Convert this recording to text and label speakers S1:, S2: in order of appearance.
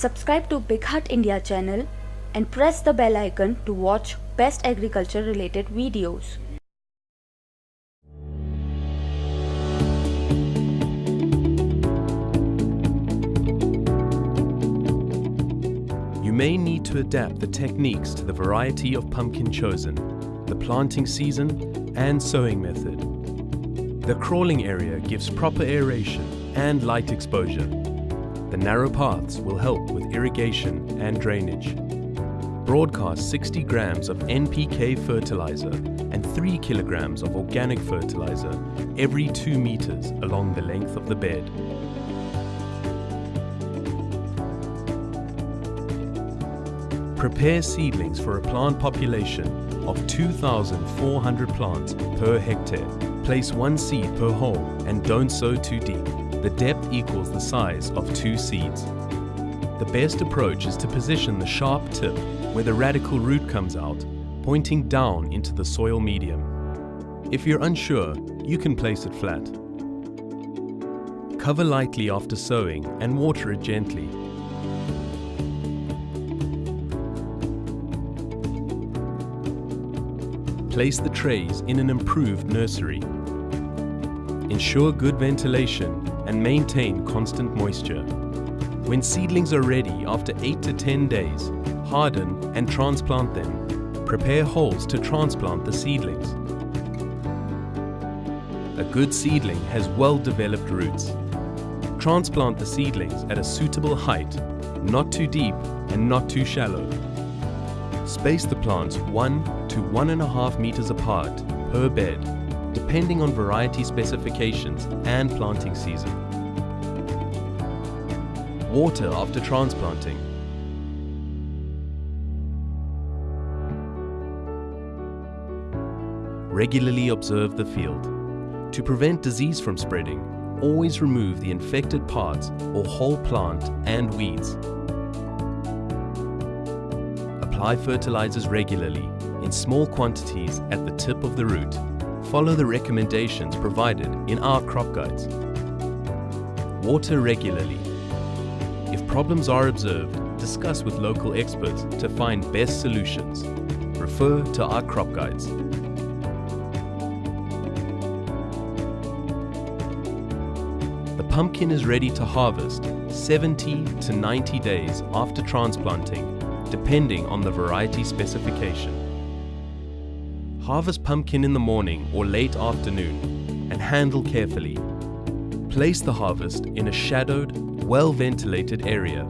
S1: Subscribe to BigHaat India channel and press the bell icon to watch best agriculture related videos.
S2: You may need to adapt the techniques to the variety of pumpkin chosen, the planting season, and sowing method. The crawling area gives proper aeration and light exposure. The narrow paths will help with irrigation and drainage. Broadcast 60 grams of NPK fertilizer and 3 kilograms of organic fertilizer every 2 meters along the length of the bed. Prepare seedlings for a plant population of 2,400 plants per hectare. Place one seed per hole and don't sow too deep. The depth equals the size of two seeds. The best approach is to position the sharp tip where the radicle root comes out, pointing down into the soil medium. If you're unsure, you can place it flat. Cover lightly after sowing and water it gently Place the trays in an improved nursery. Ensure good ventilation and maintain constant moisture. When seedlings are ready after 8 to 10 days, harden and transplant them. Prepare holes to transplant the seedlings. A good seedling has well-developed roots. Transplant the seedlings at a suitable height, not too deep and not too shallow. Space the plants 1 to 1.5 meters apart per bed, depending on variety specifications and planting season. Water after transplanting. Regularly observe the field. To prevent disease from spreading, always remove the infected parts or whole plant and weeds apply fertilizers regularly in small quantities at the tip of the root. Follow the recommendations provided in our crop guides. Water regularly. If problems are observed, discuss with local experts to find best solutions. Refer to our crop guides. The pumpkin is ready to harvest 70 to 90 days after transplanting depending on the variety specification. Harvest pumpkin in the morning or late afternoon and handle carefully. Place the harvest in a shadowed, well-ventilated area